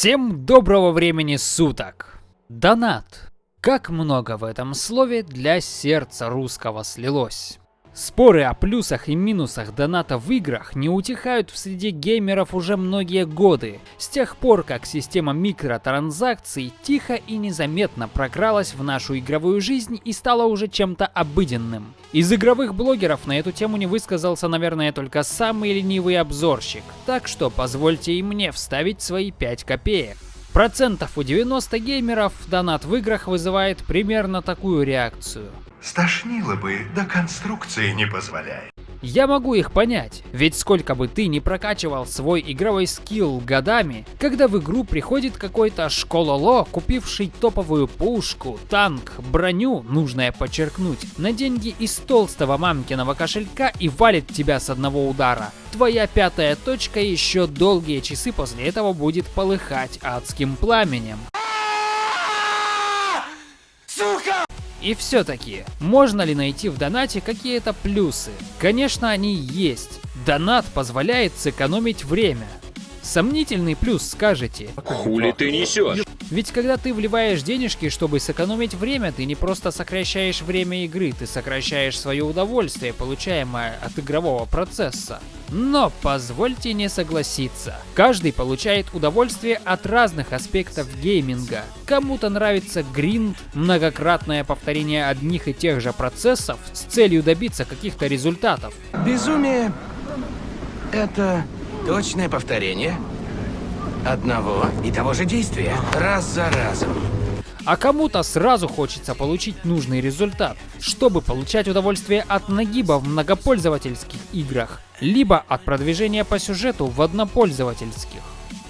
Всем доброго времени суток! Донат. Как много в этом слове для сердца русского слилось. Споры о плюсах и минусах доната в играх не утихают в среде геймеров уже многие годы, с тех пор как система микротранзакций тихо и незаметно прокралась в нашу игровую жизнь и стала уже чем-то обыденным. Из игровых блогеров на эту тему не высказался, наверное, только самый ленивый обзорщик, так что позвольте и мне вставить свои 5 копеек. Процентов у 90 геймеров донат в играх вызывает примерно такую реакцию. Стошнило бы, да конструкции не позволяет. Я могу их понять, ведь сколько бы ты ни прокачивал свой игровой скилл годами, когда в игру приходит какой-то школоло, купивший топовую пушку, танк, броню, нужное подчеркнуть, на деньги из толстого мамкиного кошелька и валит тебя с одного удара. Твоя пятая точка еще долгие часы после этого будет полыхать адским пламенем. И все-таки, можно ли найти в донате какие-то плюсы? Конечно, они есть. Донат позволяет сэкономить время. Сомнительный плюс, скажете. Хули ты несешь? Ведь когда ты вливаешь денежки, чтобы сэкономить время, ты не просто сокращаешь время игры, ты сокращаешь свое удовольствие, получаемое от игрового процесса. Но позвольте не согласиться. Каждый получает удовольствие от разных аспектов гейминга. Кому-то нравится гринд, многократное повторение одних и тех же процессов с целью добиться каких-то результатов. Безумие — это точное повторение одного и того же действия раз за разом. А кому-то сразу хочется получить нужный результат, чтобы получать удовольствие от нагиба в многопользовательских играх, либо от продвижения по сюжету в однопользовательских.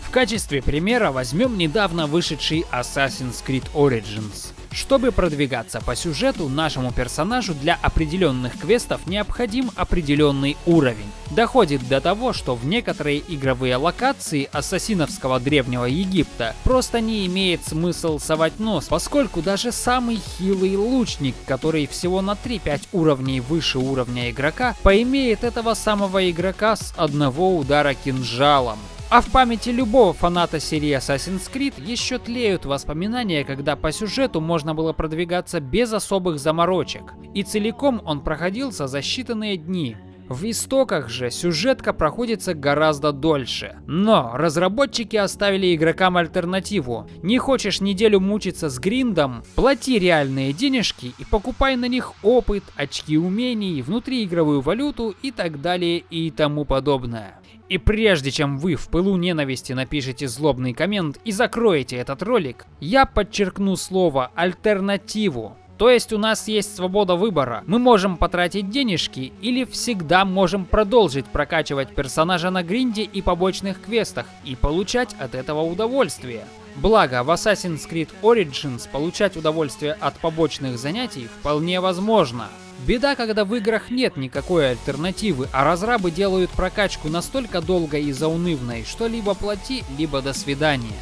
В качестве примера возьмем недавно вышедший Assassin's Creed Origins. Чтобы продвигаться по сюжету, нашему персонажу для определенных квестов необходим определенный уровень. Доходит до того, что в некоторые игровые локации ассасиновского древнего Египта просто не имеет смысл совать нос, поскольку даже самый хилый лучник, который всего на 3-5 уровней выше уровня игрока, поимеет этого самого игрока с одного удара кинжалом. А в памяти любого фаната серии Assassin's Creed еще тлеют воспоминания, когда по сюжету можно было продвигаться без особых заморочек. И целиком он проходился за считанные дни. В истоках же сюжетка проходится гораздо дольше. Но разработчики оставили игрокам альтернативу. Не хочешь неделю мучиться с гриндом? Плати реальные денежки и покупай на них опыт, очки умений, внутриигровую валюту и так далее и тому подобное. И прежде чем вы в пылу ненависти напишите злобный коммент и закроете этот ролик, я подчеркну слово «альтернативу». То есть у нас есть свобода выбора. Мы можем потратить денежки или всегда можем продолжить прокачивать персонажа на гринде и побочных квестах и получать от этого удовольствие. Благо, в Assassin's Creed Origins получать удовольствие от побочных занятий вполне возможно. Беда, когда в играх нет никакой альтернативы, а разрабы делают прокачку настолько долгой и заунывной, что либо плати, либо до свидания.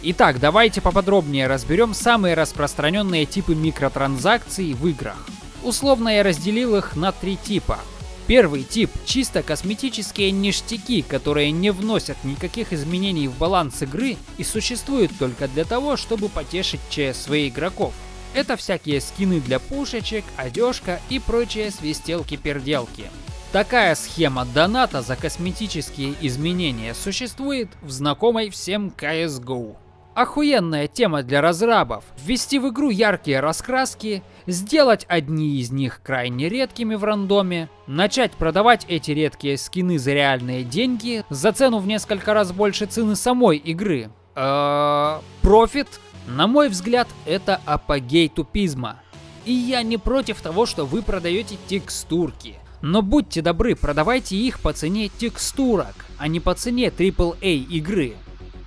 Итак, давайте поподробнее разберем самые распространенные типы микротранзакций в играх. Условно я разделил их на три типа. Первый тип – чисто косметические ништяки, которые не вносят никаких изменений в баланс игры и существуют только для того, чтобы потешить ЧСВ игроков. Это всякие скины для пушечек, одежка и прочие свистелки-перделки. Такая схема доната за косметические изменения существует в знакомой всем CSGO. Охуенная тема для разрабов. Ввести в игру яркие раскраски, сделать одни из них крайне редкими в рандоме, начать продавать эти редкие скины за реальные деньги за цену в несколько раз больше цены самой игры. Э, профит на мой взгляд, это апогей тупизма. И я не против того, что вы продаете текстурки. Но будьте добры, продавайте их по цене текстурок, а не по цене AAA игры.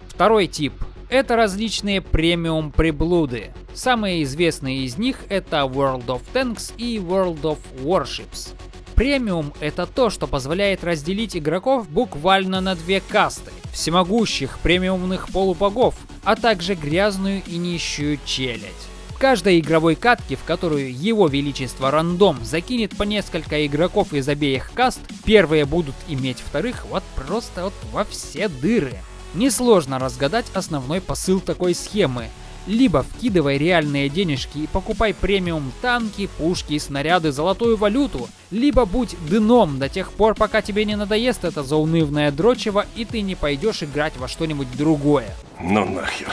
Второй тип. Это различные премиум приблуды. Самые известные из них это World of Tanks и World of Warships. Премиум это то, что позволяет разделить игроков буквально на две касты. Всемогущих премиумных полубогов а также грязную и нищую челядь. В каждой игровой катке, в которую его величество рандом закинет по несколько игроков из обеих каст, первые будут иметь вторых вот просто вот во все дыры. Несложно разгадать основной посыл такой схемы. Либо вкидывай реальные денежки и покупай премиум танки, пушки, снаряды, золотую валюту, либо будь дном до тех пор, пока тебе не надоест это заунывное дрочево и ты не пойдешь играть во что-нибудь другое. Ну нахер.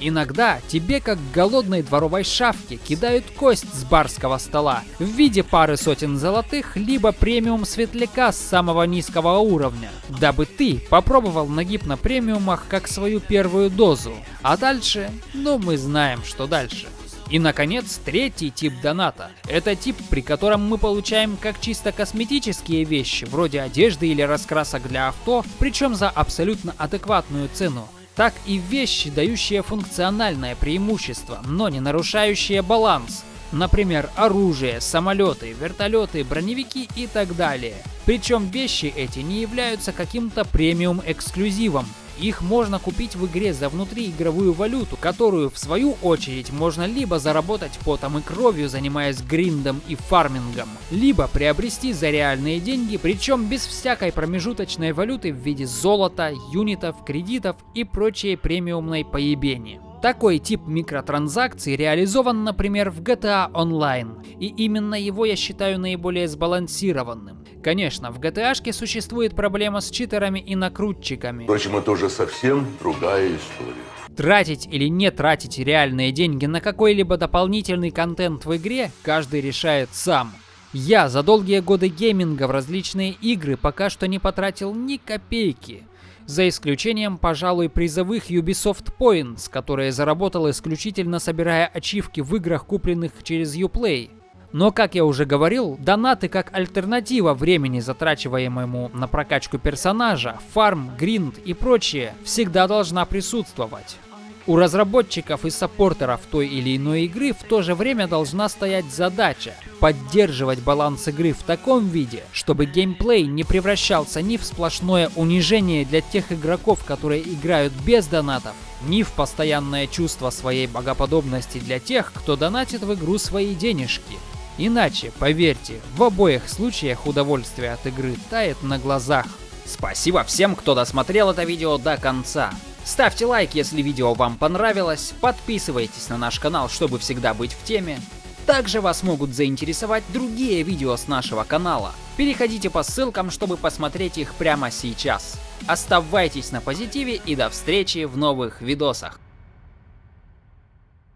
Иногда тебе, как голодной дворовой шавке, кидают кость с барского стола в виде пары сотен золотых, либо премиум светляка с самого низкого уровня, дабы ты попробовал нагиб на премиумах как свою первую дозу. А дальше, ну мы знаем, что дальше. И, наконец, третий тип доната. Это тип, при котором мы получаем как чисто косметические вещи, вроде одежды или раскрасок для авто, причем за абсолютно адекватную цену так и вещи, дающие функциональное преимущество, но не нарушающие баланс. Например, оружие, самолеты, вертолеты, броневики и так далее. Причем вещи эти не являются каким-то премиум эксклюзивом. Их можно купить в игре за внутриигровую валюту, которую в свою очередь можно либо заработать потом и кровью, занимаясь гриндом и фармингом, либо приобрести за реальные деньги, причем без всякой промежуточной валюты в виде золота, юнитов, кредитов и прочей премиумной поебени. Такой тип микротранзакций реализован, например, в GTA Online, и именно его я считаю наиболее сбалансированным. Конечно, в GTA существует проблема с читерами и накрутчиками. Впрочем, это уже совсем другая история. Тратить или не тратить реальные деньги на какой-либо дополнительный контент в игре, каждый решает сам. Я за долгие годы гейминга в различные игры пока что не потратил ни копейки за исключением, пожалуй, призовых Ubisoft Points, которые заработал исключительно собирая ачивки в играх, купленных через Uplay. Но, как я уже говорил, донаты как альтернатива времени, затрачиваемому на прокачку персонажа, фарм, гринд и прочее, всегда должна присутствовать. У разработчиков и саппортеров той или иной игры в то же время должна стоять задача поддерживать баланс игры в таком виде, чтобы геймплей не превращался ни в сплошное унижение для тех игроков, которые играют без донатов, ни в постоянное чувство своей богоподобности для тех, кто донатит в игру свои денежки. Иначе, поверьте, в обоих случаях удовольствие от игры тает на глазах. Спасибо всем, кто досмотрел это видео до конца. Ставьте лайк, если видео вам понравилось, подписывайтесь на наш канал, чтобы всегда быть в теме. Также вас могут заинтересовать другие видео с нашего канала. Переходите по ссылкам, чтобы посмотреть их прямо сейчас. Оставайтесь на позитиве и до встречи в новых видосах.